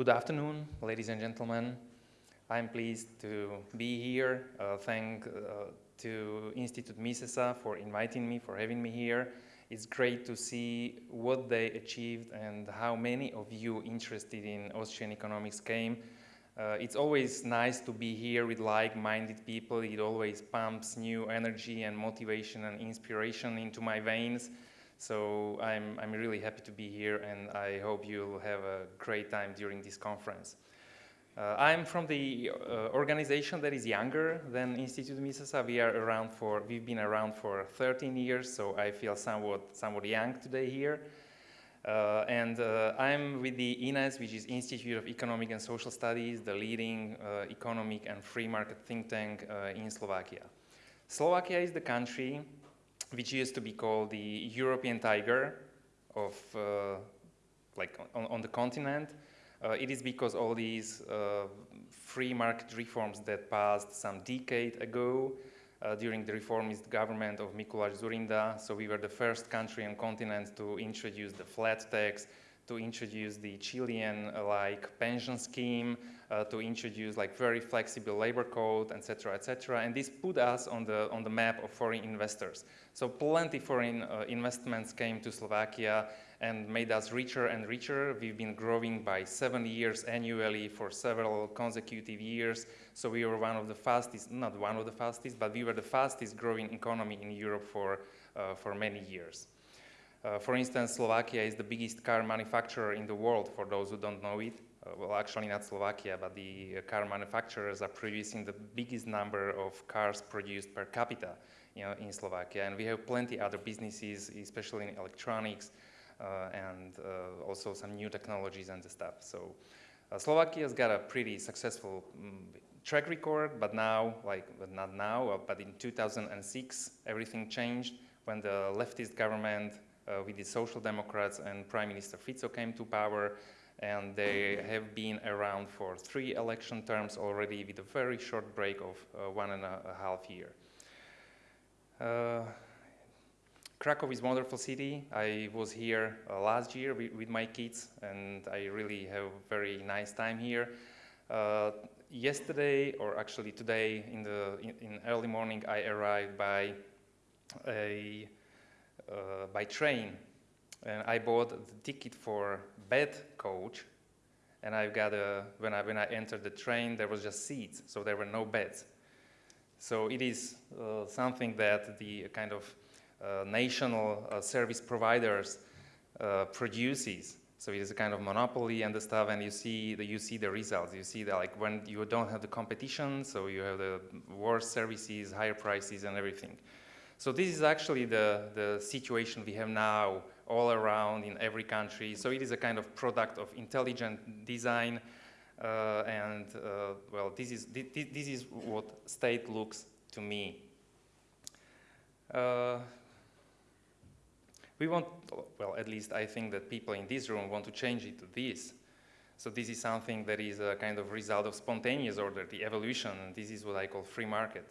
good afternoon, ladies and gentlemen. I'm pleased to be here. Uh, thank uh, to Institute Misesa for inviting me, for having me here. It's great to see what they achieved and how many of you interested in Austrian economics came. Uh, it's always nice to be here with like-minded people. It always pumps new energy and motivation and inspiration into my veins. So I'm, I'm really happy to be here and I hope you'll have a great time during this conference. Uh, I'm from the uh, organization that is younger than Institute Misesa. We are around for, we've been around for 13 years, so I feel somewhat, somewhat young today here. Uh, and uh, I'm with the INESS, which is Institute of Economic and Social Studies, the leading uh, economic and free market think tank uh, in Slovakia. Slovakia is the country which used to be called the European tiger of uh, like on, on, the continent. Uh, it is because all these uh, free market reforms that passed some decade ago uh, during the reformist government of Mikuláš Dzurinda. So we were the first country on continent to introduce the flat tax, to introduce the Chilean-like pension scheme, uh, to introduce like very flexible labor code, etc., etc. And this put us on the on the map of foreign investors. So plenty foreign uh, investments came to Slovakia and made us richer and richer. We've been growing by seven years annually for several consecutive years. So we were one of the fastest, not one of the fastest, but we were the fastest growing economy in Europe for, uh, for many years. Uh, for instance, Slovakia is the biggest car manufacturer in the world, for those who don't know it. Uh, well, actually not Slovakia, but the uh, car manufacturers are producing the biggest number of cars produced per capita you know, in Slovakia. And we have plenty other businesses, especially in electronics, uh, and uh, also some new technologies and stuff. So uh, Slovakia's got a pretty successful um, track record, but now, like, but not now, but in 2006, everything changed when the leftist government with the Social Democrats and Prime Minister Fico came to power and they have been around for three election terms already with a very short break of uh, one and a, half year. Uh, Krakow is a wonderful city. I was here uh, last year with, my kids and I really have a very nice time here. Uh, yesterday, or actually today in the in, in early morning, I arrived by a uh, by train, and I bought the ticket for bed coach, and I got a when I when I entered the train, there was just seats, so there were no beds. So it is uh, something that the kind of uh, national uh, service providers uh, produces. So it is a kind of monopoly and the stuff, and you see the you see the results. You see that like when you don't have the competition, so you have the worse services, higher prices, and everything. So this is actually the, the situation we have now all around in every country. So it is a kind of product of intelligent design. Uh, and uh, well, this is, this, is what state looks to me. Uh, we want, well, at least I think that people in this room want to change it to this. So this is something that is a kind of result of spontaneous order, the evolution, and this is what I call free market.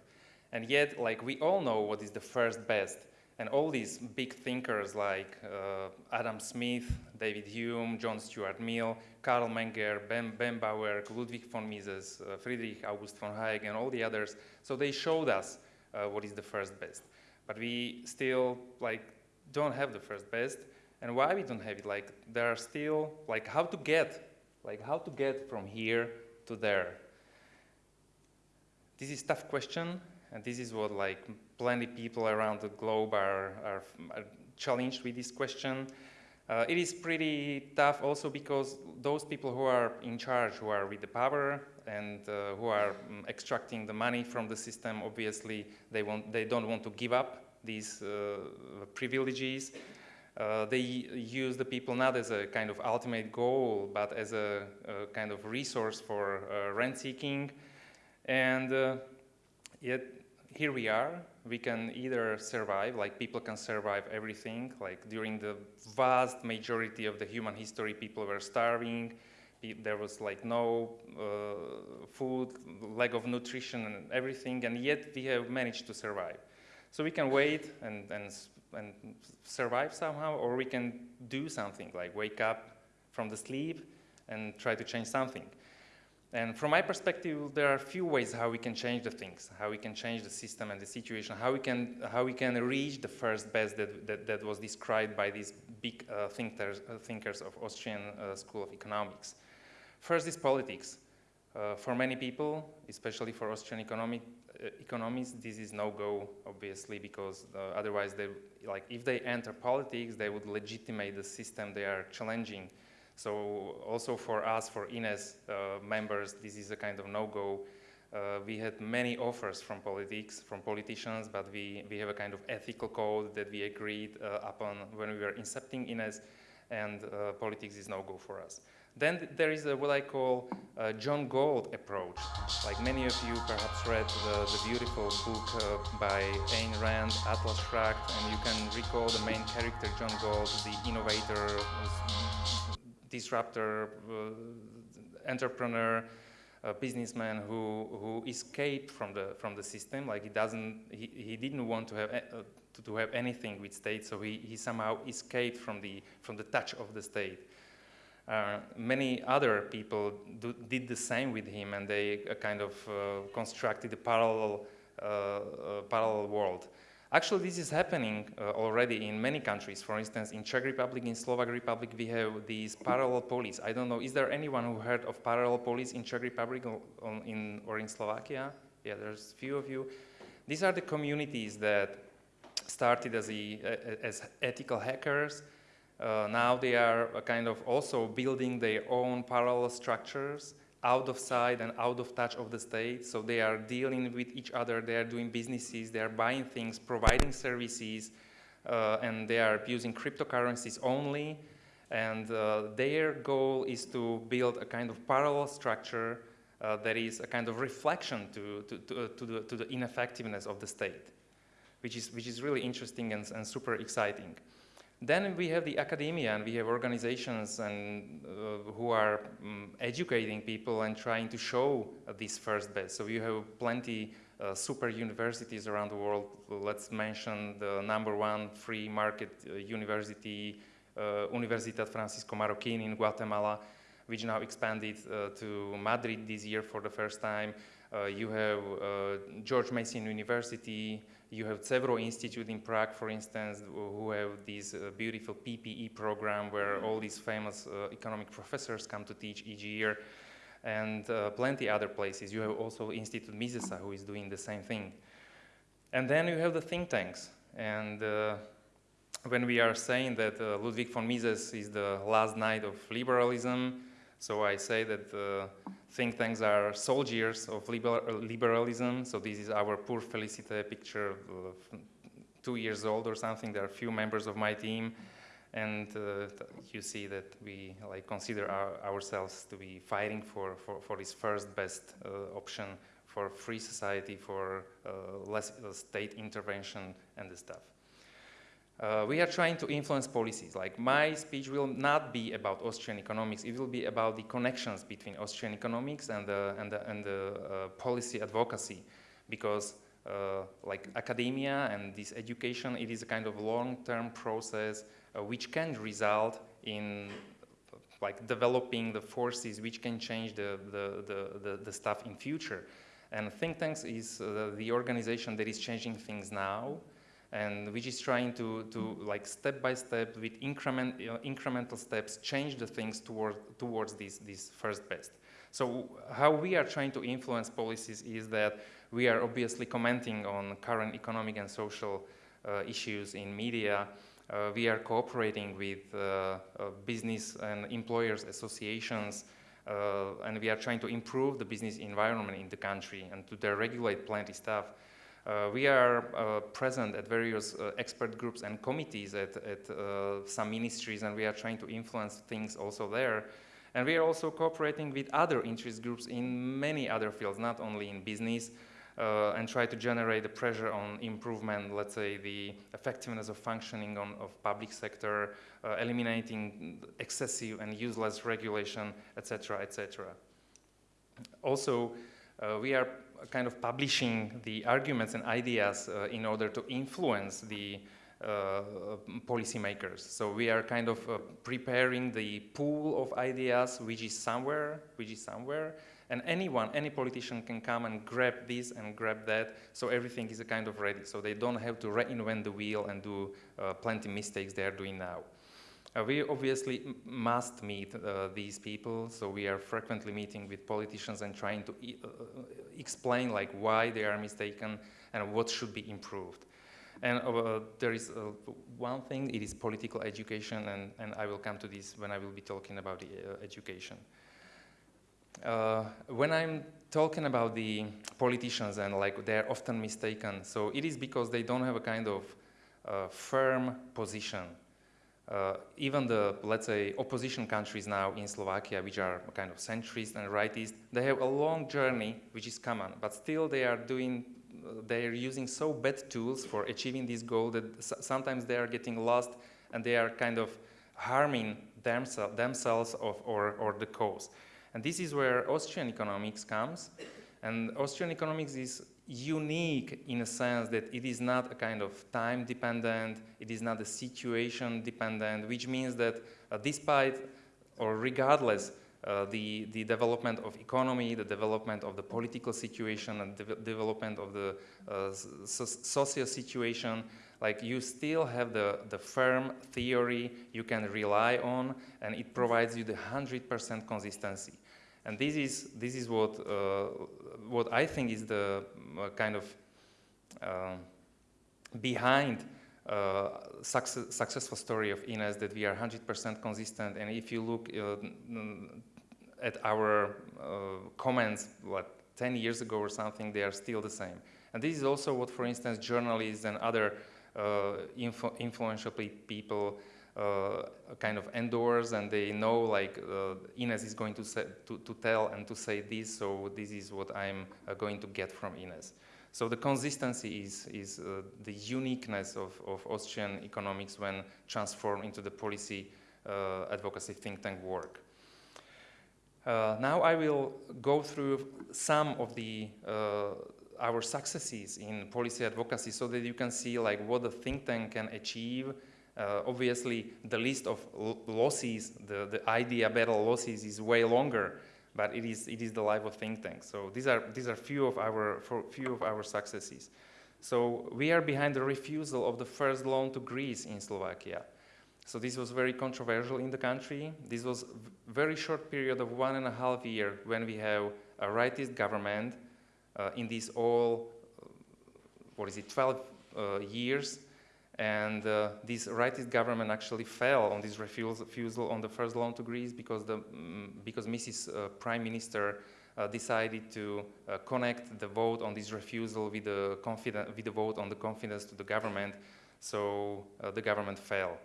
And yet, like, we all know what is the first best. And all these big thinkers like uh, Adam Smith, David Hume, John Stuart Mill, Carl Menger, Ben, ben Bauer, Ludwig von Mises, uh, Friedrich August von Hayek, and all the others, so they showed us uh, what is the first best. But we still, like, don't have the first best. And why we don't have it? Like, there are still, like, how to get, like, how to get from here to there? This is tough question, and this is what like plenty people around the globe are, are, are challenged with this question. Uh, it is pretty tough also because those people who are in charge, who are with the power and uh, who are um, extracting the money from the system, obviously they, want, they don't want to give up these uh, privileges. Uh, they use the people not as a kind of ultimate goal, but as a, a kind of resource for uh, rent seeking. And uh, yet here we are. We can either survive, like people can survive everything, like during the vast majority of the human history, people were starving, there was like no uh, food, lack of nutrition and everything, and yet we have managed to survive. So we can wait and, and, and survive somehow, or we can do something, like wake up from the sleep and try to change something. And from my perspective, there are a few ways how we can change the things, how we can change the system and the situation, how we can, how we can reach the first best that, that, that was described by these big uh, thinkers, uh, thinkers of Austrian uh, School of Economics. First is politics. Uh, for many people, especially for Austrian economic, uh, economists, this is no-go, obviously, because uh, otherwise, they, like, if they enter politics, they would legitimate the system they are challenging. So also for us, for INESS uh, members, this is a kind of no-go. Uh, we had many offers from politics, from politicians, but we, we have a kind of ethical code that we agreed uh, upon when we were incepting INESS, and politics is no-go for us. Then there is a, what I call John Galt approach. Like many of you perhaps read the, the beautiful book uh, by Ayn Rand, Atlas Shrugged, and you can recall the main character, John Galt, the innovator, disruptor, uh, entrepreneur, businessman who, who escaped from the, from the system. Like he doesn't, he, he didn't want to have, uh, to, to, have anything with state, so he, he somehow escaped from the, from the touch of the state. Uh, many other people do, did the same with him and they uh, kind of uh, constructed a parallel, uh, parallel world. Actually, this is happening uh, already in many countries. For instance, in Czech Republic, in Slovak Republic, we have these parallel police. I don't know, is there anyone who heard of parallel police in Czech Republic or in, or in Slovakia? Yeah, there's a few of you. These are the communities that started as, a, as ethical hackers. Uh, now they are kind of also building their own parallel structures out of sight and out of touch of the state. So they are dealing with each other, they are doing businesses, they are buying things, providing services, uh, and they are using cryptocurrencies only. And uh, their goal is to build a kind of parallel structure uh, that is a kind of reflection to, to, to, uh, to, the, to the ineffectiveness of the state, which is, which is really interesting and, and super exciting. Then we have the academia and we have organizations and uh, who are um, educating people and trying to show uh, this first best. So you have plenty uh, super universities around the world. Let's mention the number one free market uh, university, uh, Universidad Francisco Marroquín in Guatemala, which now expanded uh, to Madrid this year for the first time. You have George Mason University, you have several institutes in Prague, for instance, who have this uh, beautiful PPE program where all these famous uh, economic professors come to teach each year, and uh, plenty other places. You have also Institute Misesa, who is doing the same thing. And then you have the think tanks. And uh, when we are saying that uh, Ludwig von Mises is the last knight of liberalism, so I say that uh, think tanks are soldiers of liber liberalism. So this is our poor Felicite picture, two years old or something. There are few members of my team. And uh, you see that we like consider our, ourselves to be fighting for, for, for this first best uh, option for free society, for uh, less uh, state intervention and the stuff. Uh, we are trying to influence policies. Like my speech will not be about Austrian economics. It will be about the connections between Austrian economics and the, and the, and the uh, policy advocacy. Because uh, like academia and this education, it is a kind of long-term process uh, which can result in like developing the forces which can change the, the, the, the, the stuff in future. And think tanks is uh, the organization that is changing things now and which is trying to, to like step by step with increment, incremental steps change the things toward, towards this, this first best. So how we are trying to influence policies is that we are obviously commenting on current economic and social uh, issues in media. Uh, we are cooperating with uh, uh business and employers associations uh, and we are trying to improve the business environment in the country and to deregulate plenty stuff. Uh, we are uh, present at various uh, expert groups and committees at, at uh, some ministries and we are trying to influence things also there. And we are also cooperating with other interest groups in many other fields, not only in business, uh, and try to generate the pressure on improvement, let's say the effectiveness of functioning on, of public sector, uh, eliminating excessive and useless regulation, etc., etc. Also, we are kind of publishing the arguments and ideas uh, in order to influence the, uh, policymakers. So we are kind of uh, preparing the pool of ideas which is somewhere, which is somewhere, and anyone, any politician can come and grab this and grab that, so everything is a kind of ready. So they don't have to reinvent the wheel and do uh, plenty mistakes they are doing now. Uh, we obviously must meet uh, these people, so we are frequently meeting with politicians and trying to e uh, explain like why they are mistaken and what should be improved. And uh, there is uh, one thing, it is political education, and, and I will come to this when I will be talking about the uh, education. Uh, when I'm talking about the politicians and like they're often mistaken, so it is because they don't have a kind of uh, firm position. Uh, even the, let's say, opposition countries now in Slovakia, which are kind of centrist and rightist, they have a long journey which is common, but still they are doing they are using so bad tools for achieving this goal that sometimes they are getting lost and they are kind of harming themse themselves of, or, or the cause. And this is where Austrian economics comes. And Austrian economics is unique in a sense that it is not a kind of time dependent, it is not a situation dependent, which means that uh, despite or regardless uh, the, the development of economy, the development of the political situation, and the development of the uh, so social situation, like you still have the, the firm theory you can rely on, and it provides you the 100% consistency. And this is, this is what, uh, what I think is the kind of uh, behind uh, success, successful story of INESS that we are 100% consistent. And if you look uh, at our uh, comments, what, 10 years ago or something, they are still the same. And this is also what, for instance, journalists and other uh, influ influential people uh, kind of endorse and they know like uh, INESS is going to, say, to, to, tell and to say this, so this is what I'm uh, going to get from INESS. So the consistency is, is uh, the uniqueness of, of Austrian economics when transformed into the policy uh, advocacy think tank work. Uh, now I will go through some of the uh, our successes in policy advocacy so that you can see like what the think tank can achieve. Uh, obviously, the list of losses, the, the idea battle losses is way longer, but it is, it is the life of think tanks. So these are, these are few of our, few of our successes. So we are behind the refusal of the first loan to Greece in Slovakia. So this was very controversial in the country. This was very short period of one and a half year when we have a rightist government uh, in these all, uh, what is it, 12 uh, years. And uh, this rightist government actually fell on this refusal on the first loan to Greece because, the, um, because Mrs. Uh, Prime Minister uh, decided to connect the vote on this refusal with the, with the vote on the confidence to the government. So the government fell.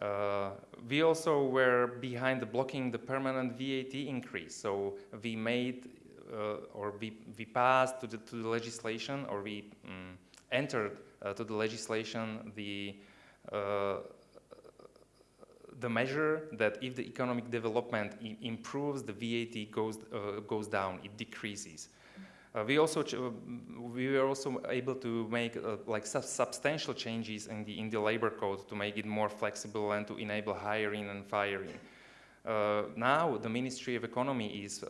Uh, we also were behind the blocking the permanent VAT increase. So we made uh, or we, we passed to the, to the legislation or we um, entered uh, to the legislation the uh, the measure that if the economic development improves, the VAT goes, uh, goes down, it decreases. Uh, we also uh, we were also able to make uh, like sub substantial changes in the in the labor code to make it more flexible and to enable hiring and firing. Uh, now the Ministry of Economy is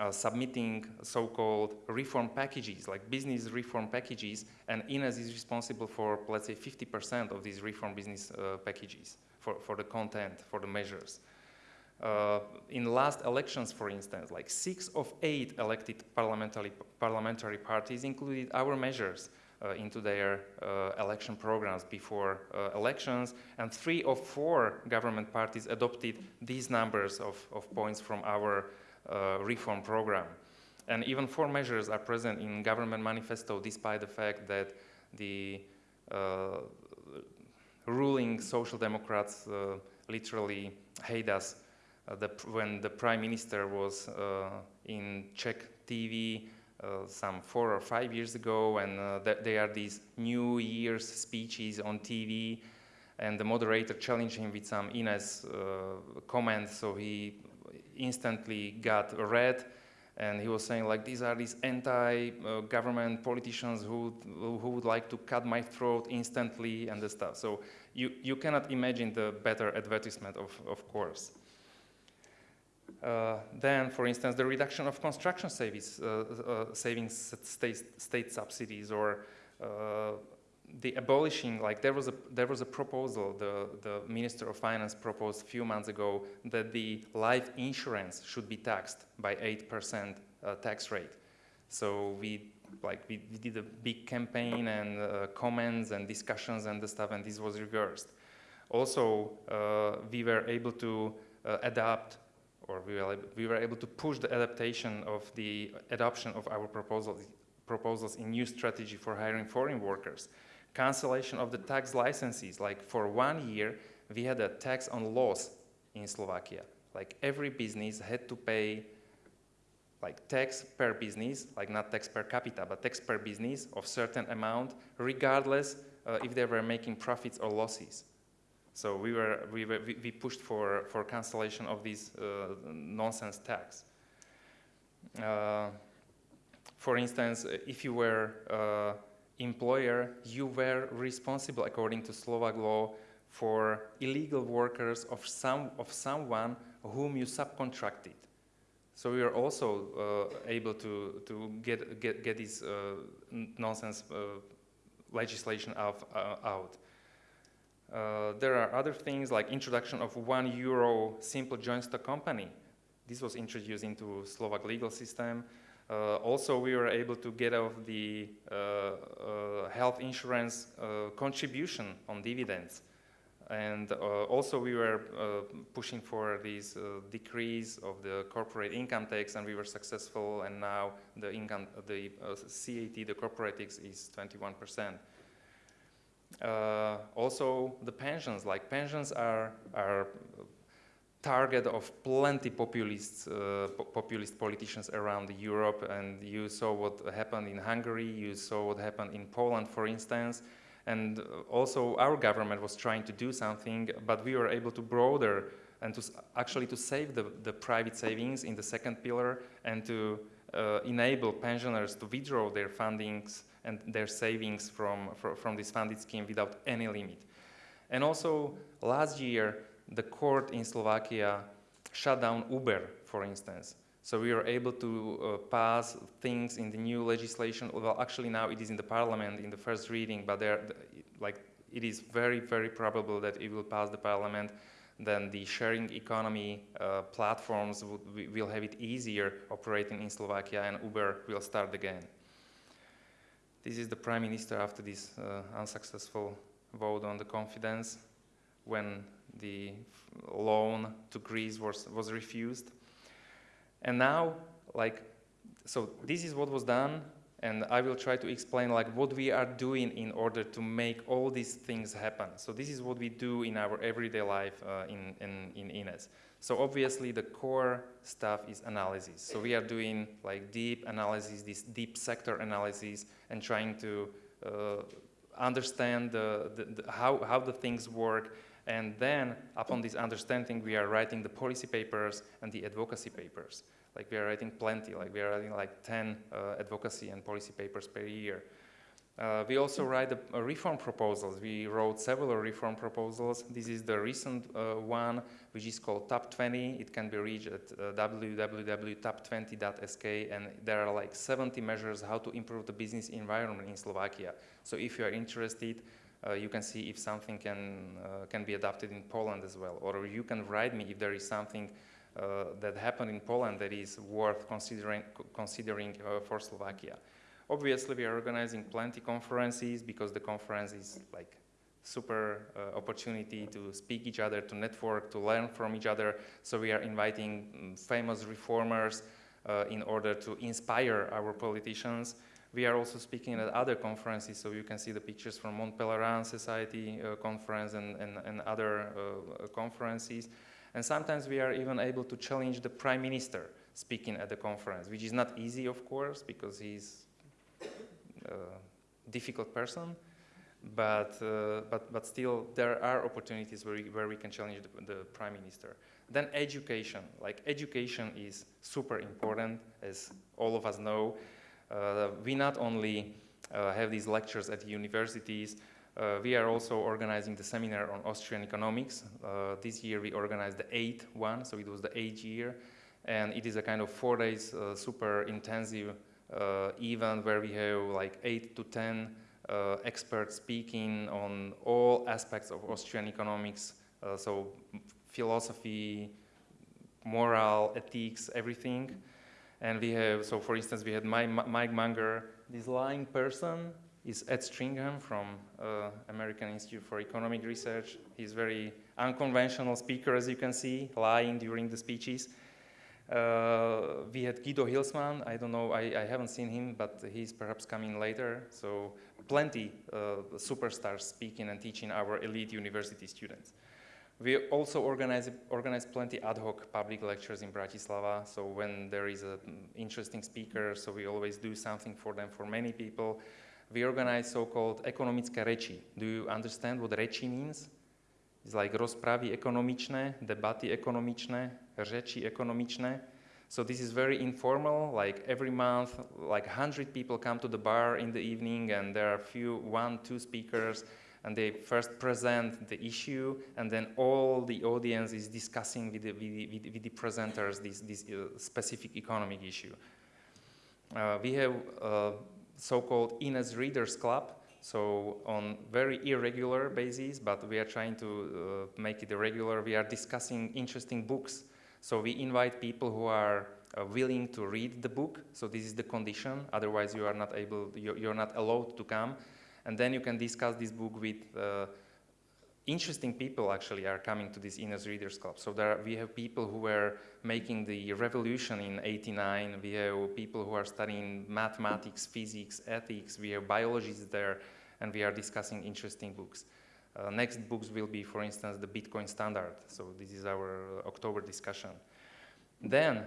uh, uh, submitting so-called reform packages, like business reform packages, and INESS is responsible for let's say 50% of these reform business packages for for the content for the measures. Uh, in last elections, for instance, like six of eight elected parliamentary, parliamentary parties included our measures uh, into their uh, election programs before uh, elections, and three of four government parties adopted these numbers of, of points from our uh, reform program. And even four measures are present in government manifesto despite the fact that the uh, ruling social democrats literally hate us uh, the, when the prime minister was uh, in Czech TV uh, some four or five years ago, and th there are these New Year's speeches on TV, and the moderator challenged him with some INESS comments, so he instantly got red, and he was saying like these are these anti-government politicians who who would like to cut my throat instantly and the stuff. So you you cannot imagine the better advertisement of of course. Uh, then, for instance, the reduction of construction savings, uh, uh, savings state, state subsidies or uh, the abolishing, like there was a there was a proposal the the Minister of Finance proposed a few months ago that the life insurance should be taxed by eight percent uh, tax rate. So we like we, we, did a big campaign and uh, comments and discussions and the stuff, and this was reversed. Also, uh, we were able to uh, adapt, or we were we were able to push the adaptation of the adoption of our proposals proposals in new strategy for hiring foreign workers cancellation of the tax licenses. Like for one year, we had a tax on loss in Slovakia. Like every business had to pay like tax per business, like not tax per capita, but tax per business of certain amount, regardless uh, if they were making profits or losses. So we were we were, we pushed for for cancellation of this uh, nonsense tax. Uh, for instance, if you were uh, employer, you were responsible according to Slovak law for illegal workers of, some, of someone whom you subcontracted. So we are also uh, able to, to get, get, get this uh, nonsense uh, legislation of, uh, out. Uh, there are other things like introduction of one euro simple joint stock company. This was introduced into Slovak legal system. Uh, also, we were able to get off the uh, uh, health insurance contribution on dividends. And also, we were pushing for this decrease of the corporate income tax, and we were successful. And now the income, the CAT, the corporate tax, is 21 percent. Uh, also the pensions, like pensions are, are target of plenty populist, uh, populist politicians around Europe and you saw what happened in Hungary, you saw what happened in Poland for instance and also our government was trying to do something but we were able to broader and to actually to save the, the private savings in the second pillar and to uh, enable pensioners to withdraw their fundings and their savings from, from, from this funded scheme without any limit. And also last year the court in Slovakia shut down Uber, for instance. So we were able to uh, pass things in the new legislation. Well, actually now it is in the parliament in the first reading, but there, like, it is very, very probable that it will pass the parliament. Then the sharing economy uh, platforms will have it easier operating in Slovakia, and Uber will start again. This is the prime minister after this uh, unsuccessful vote on the confidence when the loan to Greece was, was refused. And now, like, so this is what was done, and I will try to explain like what we are doing in order to make all these things happen. So this is what we do in our everyday life uh, in, in, in INESS. So obviously the core stuff is analysis. So we are doing like deep analysis, this deep sector analysis, and trying to uh, understand the, the, the, how, how the things work and then, upon this understanding, we are writing the policy papers and the advocacy papers. Like we are writing plenty, like we are writing like 10 uh, advocacy and policy papers per year. Uh, we also write reform proposals. We wrote several reform proposals. This is the recent uh, one, which is called TAP 20. It can be reached at uh, www.tap20.sk, and there are like 70 measures how to improve the business environment in Slovakia. So if you are interested, you can see if something can, uh, can be adapted in Poland as well. Or you can write me if there is something uh, that happened in Poland that is worth considering, considering uh, for Slovakia. Obviously, we are organizing plenty conferences because the conference is like super uh, opportunity to speak each other, to network, to learn from each other. So we are inviting um, famous reformers uh, in order to inspire our politicians. We are also speaking at other conferences, so you can see the pictures from Mont Pelerin Society uh, conference and, and, and other uh, conferences. And sometimes we are even able to challenge the prime minister speaking at the conference, which is not easy, of course, because he's a difficult person. But, uh, but, but still, there are opportunities where we, where we can challenge the, the prime minister. Then education, like education is super important, as all of us know. Uh, we not only uh, have these lectures at universities, uh, we are also organizing the seminar on Austrian economics. Uh, this year we organized the eighth one, so it was the eighth year. And it is a kind of four days uh, super intensive uh, event where we have like eight to 10 experts speaking on all aspects of Austrian economics. so philosophy, moral, ethics, everything. And we have, so for instance, we had Mike Munger, this lying person is Ed Stringham from uh, American Institute for Economic Research. He's very unconventional speaker, as you can see, lying during the speeches. Uh, we had Guido Hülsmann. I don't know, I, I, haven't seen him, but he's perhaps coming later. So plenty uh, superstars speaking and teaching our elite university students. We also organize, organize plenty ad hoc public lectures in Bratislava. So when there is an mm, interesting speaker, so we always do something for them, for many people. We organize so-called ekonomické reči. Do you understand what reči means? It's like rozpravy ekonomičné, debaty ekonomičné, reči ekonomičné. So this is very informal, like every month, like 100 people come to the bar in the evening and there are few, one, two speakers and they first present the issue, and then all the audience is discussing with the, with the, with the presenters this, this uh, specific economic issue. Uh, we have uh, so-called INESS Readers Club, so on very irregular basis, but we are trying to uh, make it regular. We are discussing interesting books. So we invite people who are uh, willing to read the book. So this is the condition. Otherwise, you are not able, you're, you're not allowed to come and then you can discuss this book with uh, interesting people actually are coming to this INESS Readers Club. So there are, we have people who were making the revolution in 89. We have people who are studying mathematics, physics, ethics. We have biologists there, and we are discussing interesting books. Uh, next books will be, for instance, the Bitcoin standard. So this is our October discussion. Then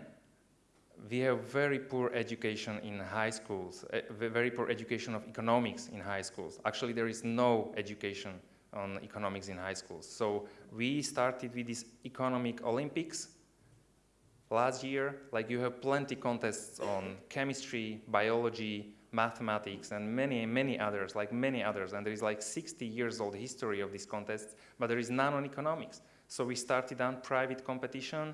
we have very poor education in high schools, uh, very poor education of economics in high schools. Actually, there is no education on economics in high schools. So we started with these economic Olympics last year. Like you have plenty contests on chemistry, biology, mathematics, and many, many others, like many others. And there is like 60 years old history of these contests, but there is none on economics. So we started on private competition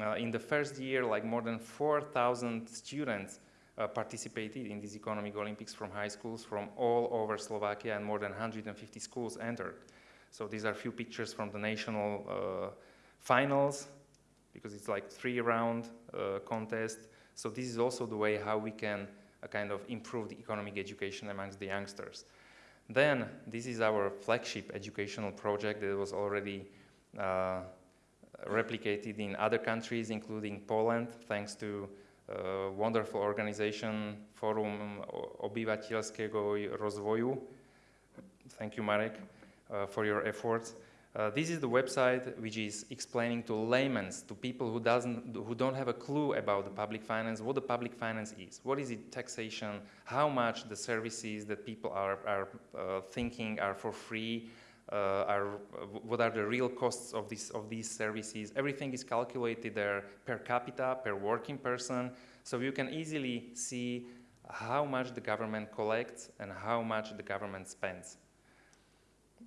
uh, in the first year, like more than 4,000 students uh, participated in these economic Olympics from high schools from all over Slovakia and more than 150 schools entered. So these are a few pictures from the national uh, finals because it's like three round uh, contest. So this is also the way how we can uh, kind of improve the economic education amongst the youngsters. Then this is our flagship educational project that was already uh, replicated in other countries, including Poland, thanks to a wonderful organization Forum Obyvatelského rozvoju. Thank you, Marek, uh, for your efforts. Uh, this is the website which is explaining to laymen, to people who, doesn't, who don't have a clue about the public finance, what the public finance is. What is it, taxation, how much the services that people are, are uh, thinking are for free, uh, are, what are the real costs of, this, of these services. Everything is calculated there per capita, per working person, so you can easily see how much the government collects and how much the government spends.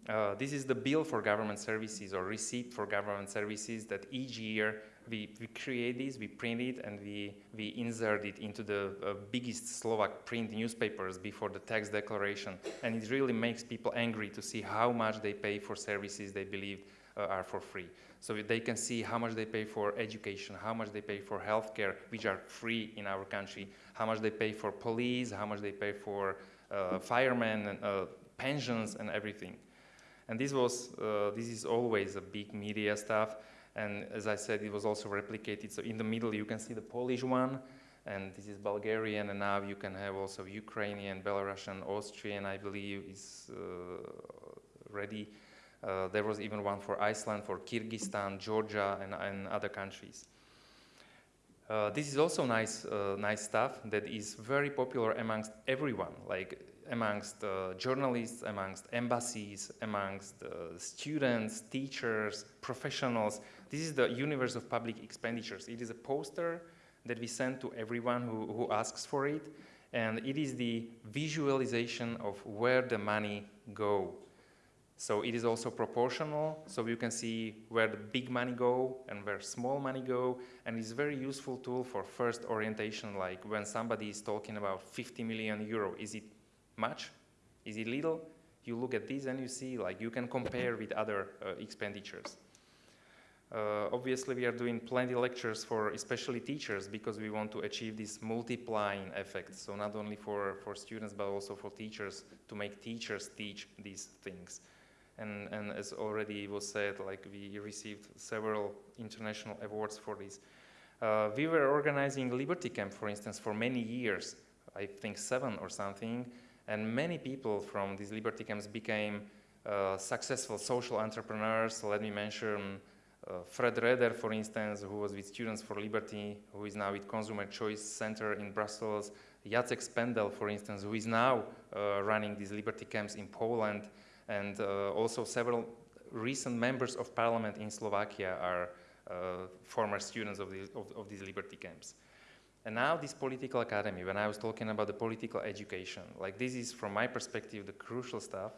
Uh, this is the bill for government services or receipt for government services that each year we, we create this, we print it, and we, we insert it into the uh, biggest Slovak print newspapers before the tax declaration. And it really makes people angry to see how much they pay for services they believe uh, are for free. So they can see how much they pay for education, how much they pay for healthcare, which are free in our country, how much they pay for police, how much they pay for uh, firemen, and, uh, pensions, and everything. And this was, uh, this is always a big media stuff. And as I said, it was also replicated. So in the middle, you can see the Polish one, and this is Bulgarian, and now you can have also Ukrainian, Belarusian, Austrian, I believe, is uh, ready. Uh, there was even one for Iceland, for Kyrgyzstan, Georgia, and, and other countries. Uh, this is also nice, uh, nice stuff that is very popular amongst everyone. Like amongst uh, journalists, amongst embassies, amongst uh, students, teachers, professionals. This is the universe of public expenditures. It is a poster that we send to everyone who, who asks for it, and it is the visualization of where the money go. So it is also proportional, so you can see where the big money go and where small money go, and it's a very useful tool for first orientation, like when somebody is talking about 50 million euro, is it much? Is it little? You look at this and you see, like, you can compare with other uh, expenditures. Uh, obviously, we are doing plenty lectures for especially teachers because we want to achieve this multiplying effect. So not only for, for students, but also for teachers to make teachers teach these things. And, and as already was said, like we received several international awards for this. Uh, we were organizing Liberty Camp, for instance, for many years, I think seven or something, and many people from these Liberty Camps became uh, successful social entrepreneurs. Let me mention uh, Fred Roeder, for instance, who was with Students for Liberty, who is now with Consumer Choice Center in Brussels. Jacek Spendel, for instance, who is now uh, running these Liberty Camps in Poland and uh, also several recent members of parliament in Slovakia are uh, former students of, the, of, of, these liberty camps. And now this political academy, when I was talking about the political education, like this is from my perspective the crucial stuff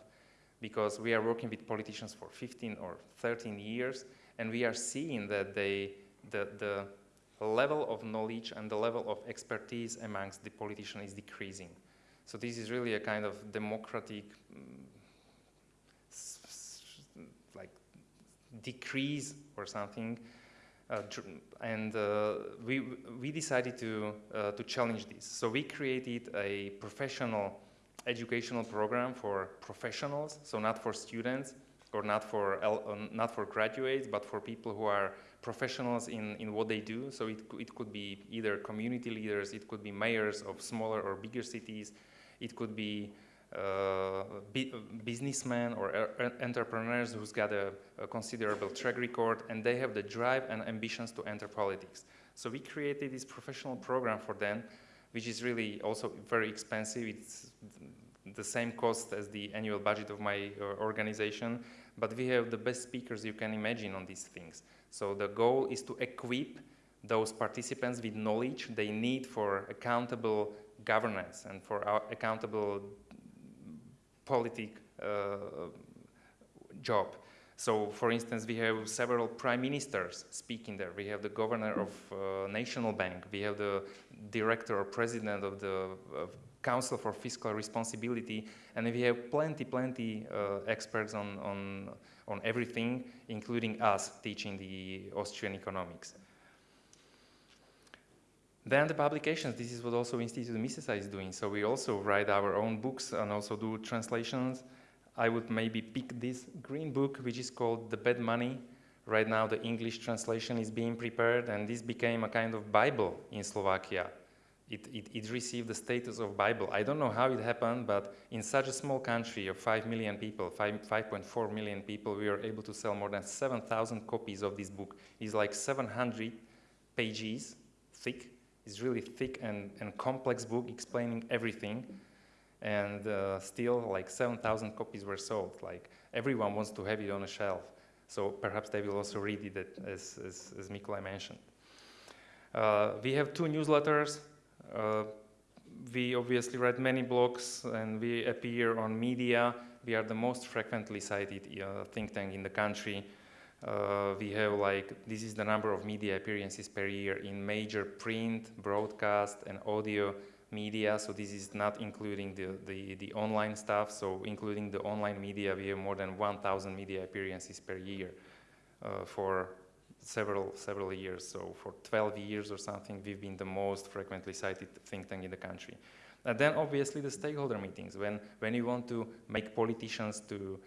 because we are working with politicians for 15 or 13 years and we are seeing that they, the, the level of knowledge and the level of expertise amongst the politician is decreasing. So this is really a kind of democratic like decrease or something. Uh, and uh, we, we decided to, uh, to challenge this. So we created a professional educational program for professionals, so not for students or not for, not for graduates, but for people who are professionals in, in what they do. So it, it could be either community leaders, it could be mayors of smaller or bigger cities, it could be uh, businessmen or entrepreneurs who's got a, a, considerable track record and they have the drive and ambitions to enter politics. So we created this professional program for them, which is really also very expensive. It's the same cost as the annual budget of my uh, organization, but we have the best speakers you can imagine on these things. So the goal is to equip those participants with knowledge they need for accountable governance and for accountable politic uh, job. So, for instance, we have several prime ministers speaking there. We have the governor of uh, National Bank. We have the director or president of the Council for Fiscal Responsibility, and we have plenty, plenty uh, experts on, on, on everything, including us teaching the Austrian economics. Then the publications, this is what also Institute Misesa is doing. So we also write our own books and also do translations. I would maybe pick this green book, which is called The Bad Money. Right now the English translation is being prepared and this became a kind of Bible in Slovakia. It, it, it, received the status of Bible. I don't know how it happened, but in such a small country of 5 million people, 5.4 million people, we were able to sell more than 7,000 copies of this book. It's like 700 pages thick, it's really thick and, and complex book explaining everything. And uh, still like 7,000 copies were sold. Like everyone wants to have it on a shelf. So perhaps they will also read it as, as, as mentioned. Uh, we have two newsletters. Uh, we obviously write many blogs and we appear on media. We are the most frequently cited uh, think tank in the country. Uh, we have like, this is the number of media appearances per year in major print, broadcast, and audio media. So this is not including the, the, the online stuff. So including the online media, we have more than 1,000 media appearances per year uh, for several, several years. So for 12 years or something, we've been the most frequently cited think tank in the country. And then obviously the stakeholder meetings, when, when you want to make politicians to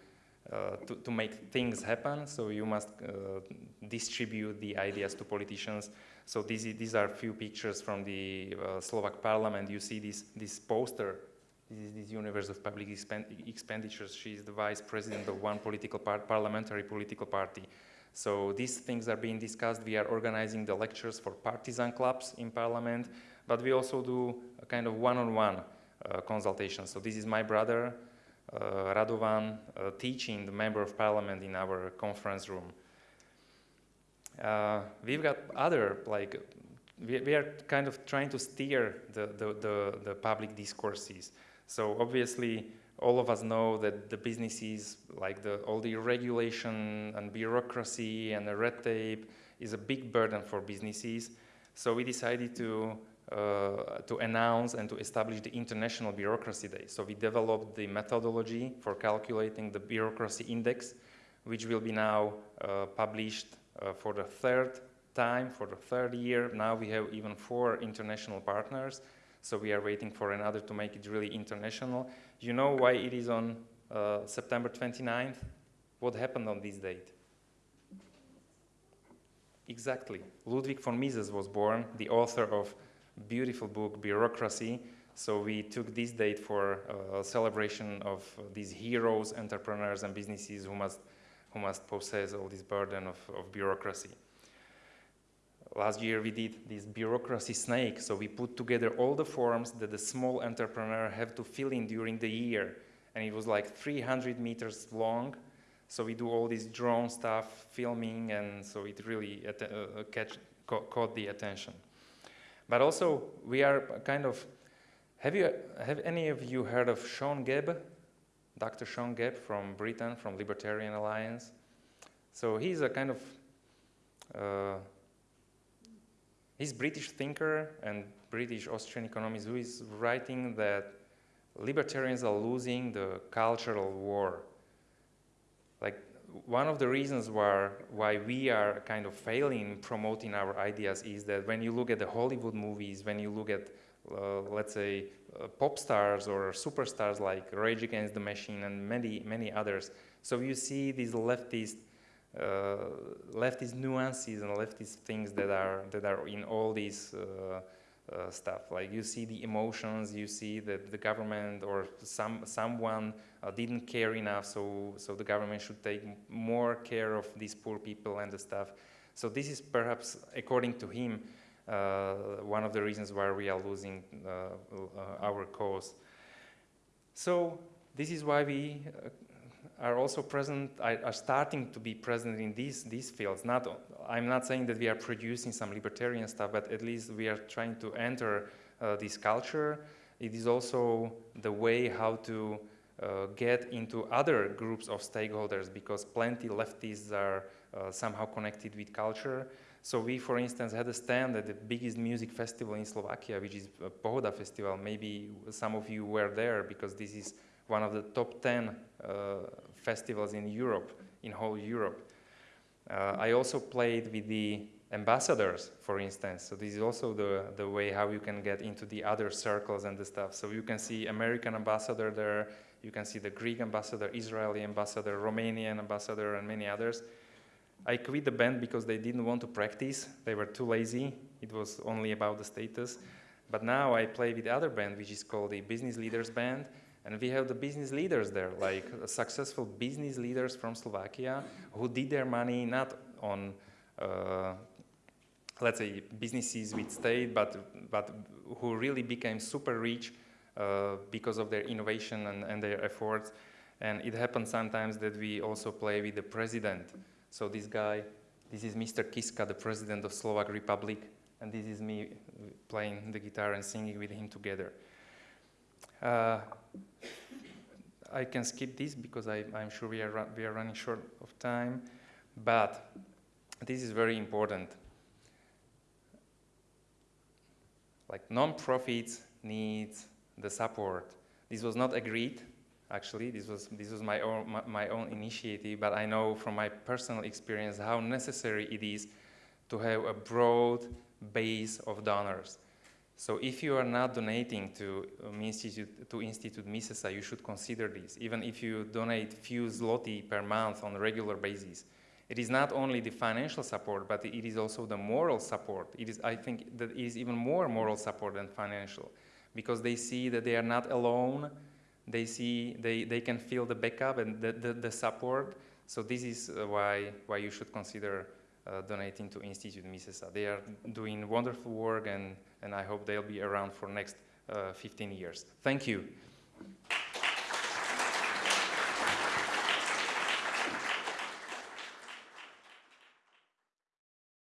uh, to, to, make things happen, so you must uh, distribute the ideas to politicians. So these, these are a few pictures from the uh, Slovak parliament. You see this, this poster. This is this universe of public expenditures. She is the vice president of one political part, parliamentary political party. So these things are being discussed. We are organizing the lectures for partisan clubs in parliament, but we also do a kind of one-on-one -on -one, consultation. So this is my brother, uh, Radovan uh, teaching the member of parliament in our conference room. Uh, we've got other, like, we, we, are kind of trying to steer the, the, the, the public discourses. So obviously, all of us know that the businesses, like the, all the regulation and bureaucracy and the red tape, is a big burden for businesses. So we decided to uh, to announce and to establish the International Bureaucracy Day. So we developed the methodology for calculating the bureaucracy index, which will be now uh, published uh, for the third time, for the third year. Now we have even four international partners, so we are waiting for another to make it really international. You know why it is on uh, September 29th? What happened on this date? Exactly. Ludwig von Mises was born, the author of beautiful book, Bureaucracy. So we took this date for a uh, celebration of these heroes, entrepreneurs, and businesses who must, who must possess all this burden of, of bureaucracy. Last year we did this bureaucracy snake, so we put together all the forms that the small entrepreneur have to fill in during the year. And it was like 300 meters long, so we do all this drone stuff, filming, and so it really uh, catch, ca caught the attention. But also, we are kind of, have, you, have any of you heard of Sean Gabb? Dr. Sean Gabb from Britain, from Libertarian Alliance. So he's a kind of, uh, he's British thinker and British Austrian economist who is writing that libertarians are losing the cultural war. Like one of the reasons why, why we are kind of failing promoting our ideas is that when you look at the Hollywood movies, when you look at, uh, let's say, uh, pop stars or superstars like Rage Against the Machine and many, many others, so you see these leftist, uh, leftist nuances and leftist things that are, that are in all these uh, uh, stuff. Like you see the emotions, you see that the government or some someone didn't care enough, so so the government should take more care of these poor people and the stuff. So this is perhaps, according to him, uh, one of the reasons why we are losing uh, uh, our cause. So this is why we are also present, are starting to be present in these, these fields. Not, I'm not saying that we are producing some libertarian stuff, but at least we are trying to enter uh, this culture. It is also the way how to uh, get into other groups of stakeholders because plenty leftists are uh, somehow connected with culture. So we, for instance, had a stand at the biggest music festival in Slovakia, which is Pohoda Festival. Maybe some of you were there because this is one of the top 10 uh, festivals in Europe, in whole Europe. Uh, I also played with the ambassadors, for instance. So this is also the, the way how you can get into the other circles and the stuff. So you can see American ambassador there, you can see the Greek ambassador, Israeli ambassador, Romanian ambassador, and many others. I quit the band because they didn't want to practice. They were too lazy. It was only about the status. But now I play with the other band, which is called the Business Leaders Band. And we have the business leaders there, like successful business leaders from Slovakia who did their money not on, uh, let's say, businesses with state, but, but who really became super rich uh, because of their innovation and, and their efforts. And it happens sometimes that we also play with the president. So this guy, this is Mr. Kiska, the president of Slovak Republic, and this is me playing the guitar and singing with him together. Uh, I can skip this because I, am sure we are, we are running short of time, but this is very important. Like non-profits need the support. This was not agreed, actually. This was, this was my, own, my, my own initiative, but I know from my personal experience how necessary it is to have a broad base of donors. So if you are not donating to um, Institute, to Institute Misesa, you should consider this. Even if you donate few zloty per month on a regular basis, it is not only the financial support, but it is also the moral support. It is, I think, that is even more moral support than financial, because they see that they are not alone. They see they, they can feel the backup and the, the, the support. So this is uh, why why you should consider uh, donating to Institute Misesa. They are doing wonderful work and, and I hope they'll be around for next uh, 15 years. Thank you.